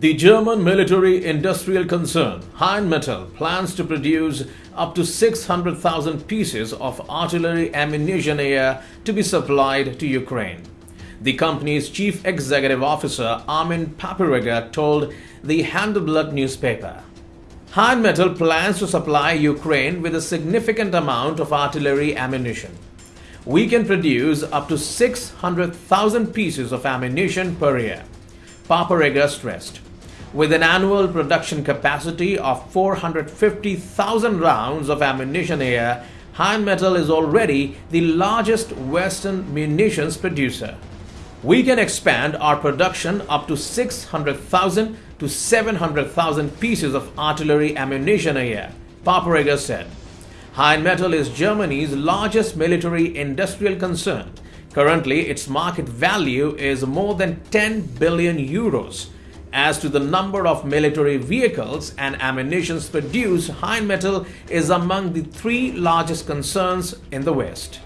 The German military industrial concern Rheinmetall plans to produce up to 600,000 pieces of artillery ammunition a year to be supplied to Ukraine. The company's chief executive officer Armin Papperger told the Handelsblatt newspaper. Rheinmetall plans to supply Ukraine with a significant amount of artillery ammunition. We can produce up to 600,000 pieces of ammunition per year. Papperger stressed. With an annual production capacity of 450,000 rounds of ammunition a year, Rheinmetall is already the largest Western munitions producer. We can expand our production up to 600,000 to 700,000 pieces of artillery ammunition a year, Papperger said. Rheinmetall is Germany's largest military industrial concern Currently, its market value is more than 10 billion euros. As to the number of military vehicles and ammunitions produced, Rheinmetall is among the three largest concerns in the West.